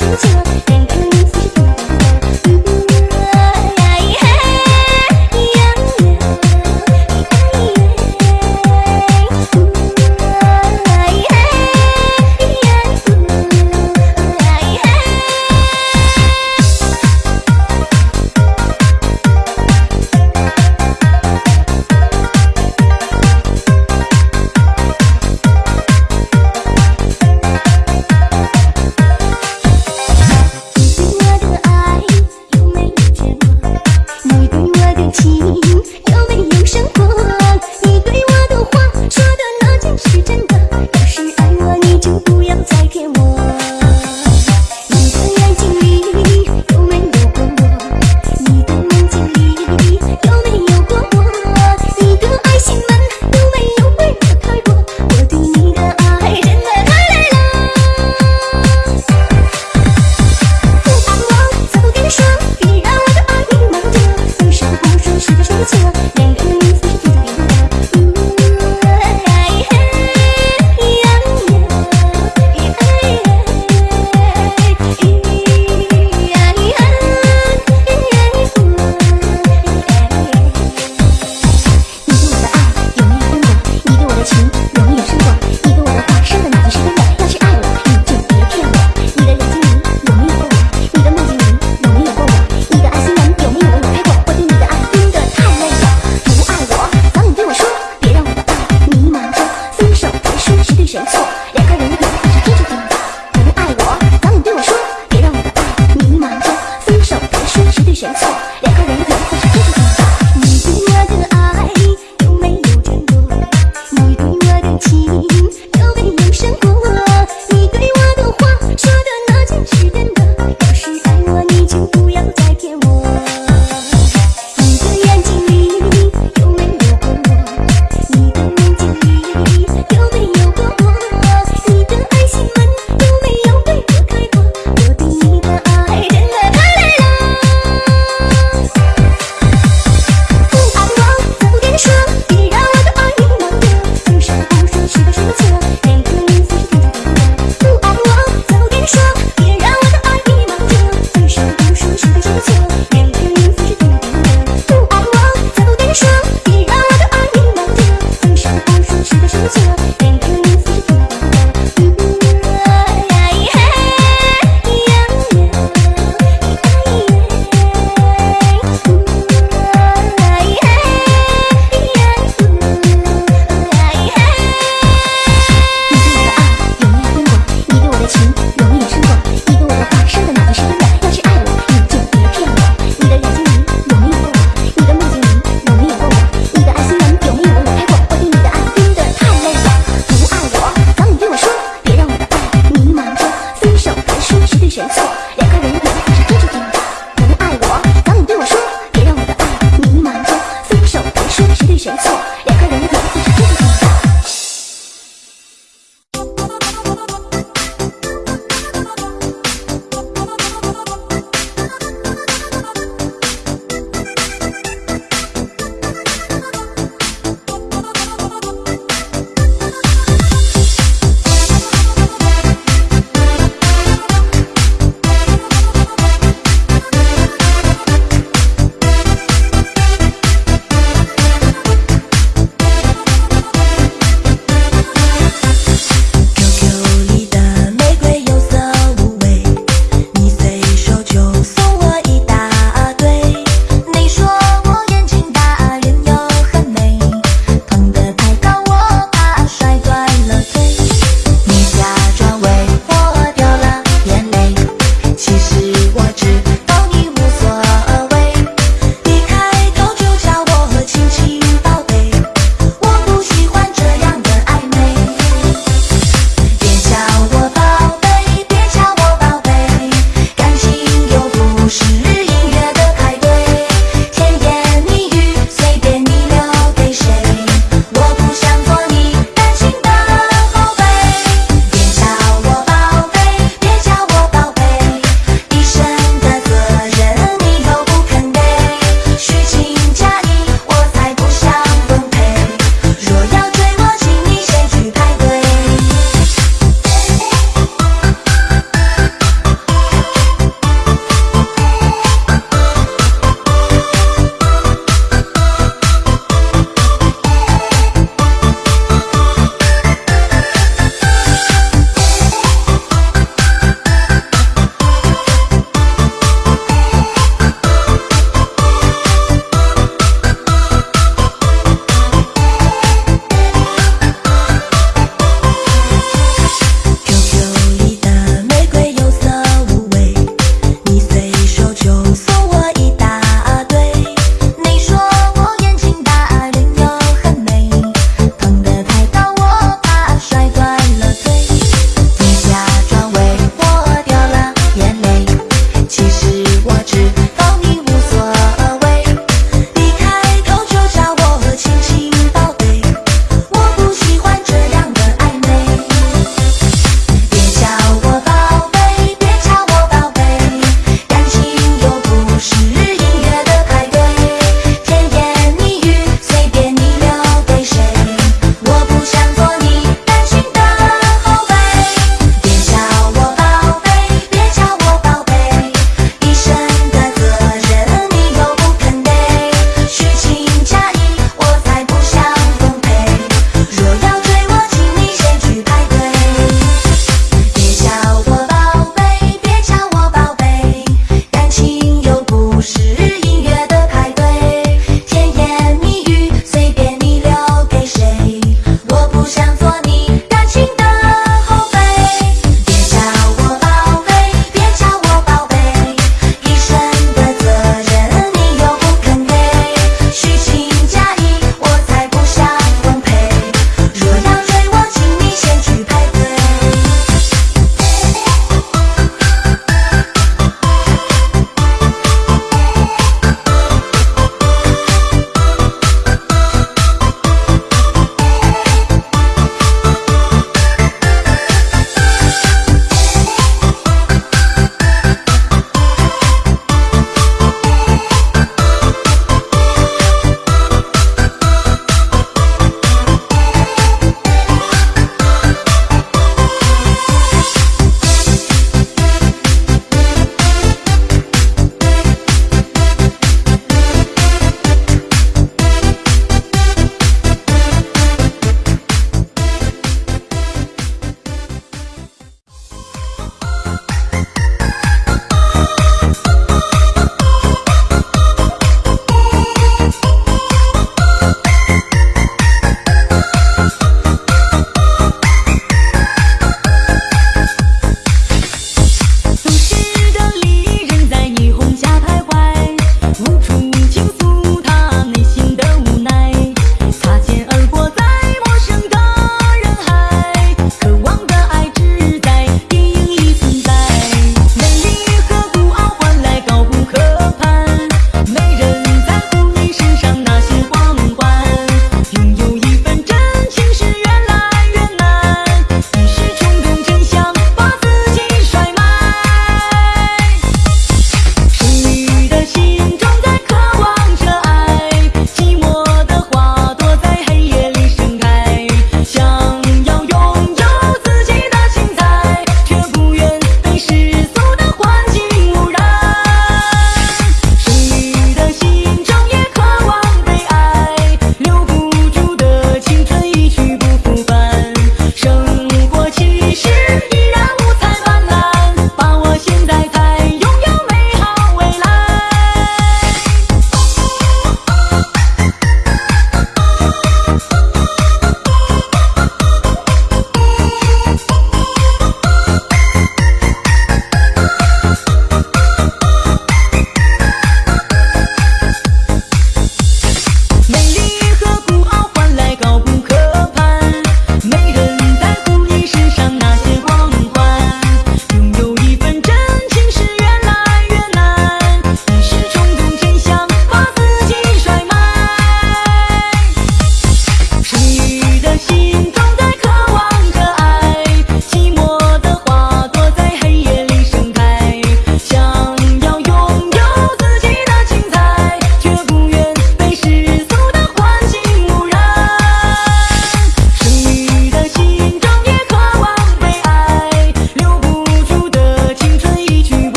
寂寞